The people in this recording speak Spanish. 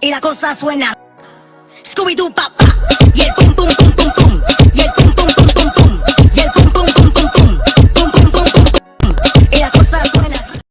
y la cosa suena. Scooby-Doo papá